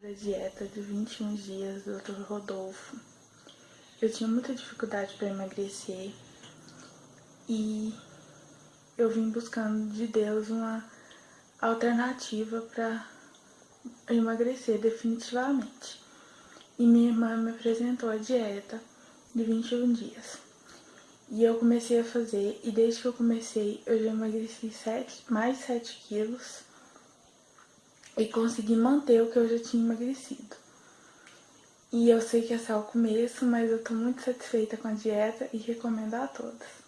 da dieta de 21 dias do Dr. Rodolfo. Eu tinha muita dificuldade para emagrecer e eu vim buscando de Deus uma alternativa para emagrecer definitivamente. E minha irmã me apresentou a dieta de 21 dias. E eu comecei a fazer, e desde que eu comecei, eu já emagreci 7, mais 7 quilos e consegui manter o que eu já tinha emagrecido. E eu sei que é só o começo, mas eu tô muito satisfeita com a dieta e recomendo a todos.